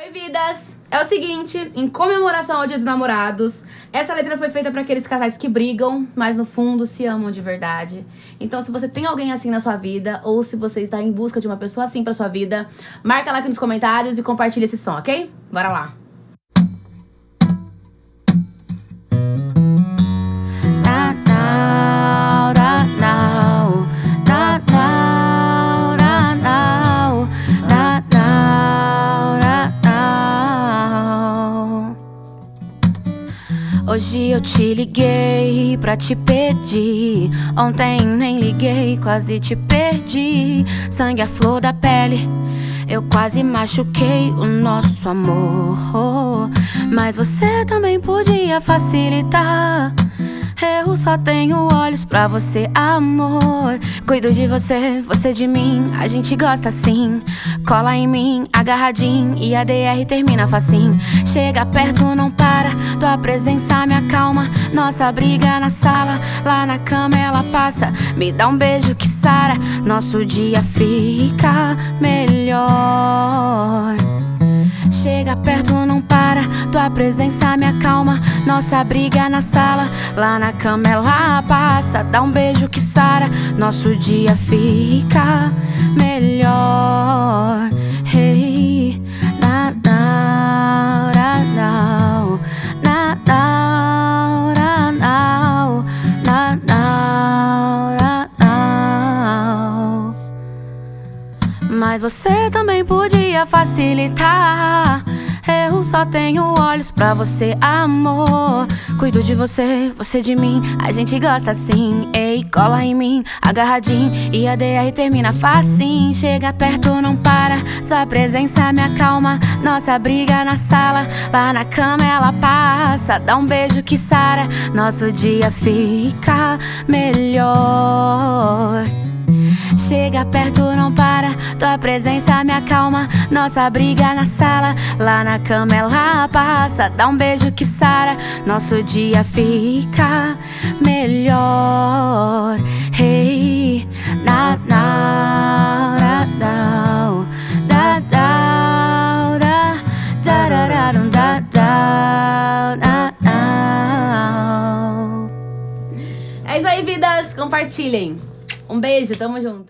Oi, vidas! É o seguinte, em comemoração ao Dia dos Namorados, essa letra foi feita para aqueles casais que brigam, mas no fundo se amam de verdade. Então, se você tem alguém assim na sua vida, ou se você está em busca de uma pessoa assim pra sua vida, marca lá aqui nos comentários e compartilha esse som, ok? Bora lá! Hoje eu te liguei pra te pedir. Ontem nem liguei, quase te perdi. Sangue a flor da pele. Eu quase machuquei o nosso amor. Mas você também podia facilitar. Eu só tenho olhos pra você, amor. Cuido de você, você de mim, a gente gosta assim. Cola em mim, agarradinho, e a DR termina facinho. Chega perto, não para, tua presença me acalma. Nossa briga na sala, lá na cama ela passa. Me dá um beijo que sara, nosso dia fica melhor. Chega perto, não para, tua presença me acalma. Nossa briga na sala, lá na cama ela passa. Dá um beijo que sara, nosso dia fica melhor. Mas você também podia facilitar. Eu só tenho olhos pra você, amor. Cuido de você, você de mim. A gente gosta assim. Ei, cola em mim, agarradinho. E a DR termina facinho. Chega perto, não para. Sua presença me acalma. Nossa briga na sala, lá na cama ela passa. Dá um beijo que sara. Nosso dia fica melhor. Chega perto, não para, tua presença me acalma. Nossa briga na sala, lá na cama ela passa. Dá um beijo que sara, nosso dia fica melhor. Hey, na na na na da da É isso aí, vidas! Compartilhem! Um beijo, tamo junto!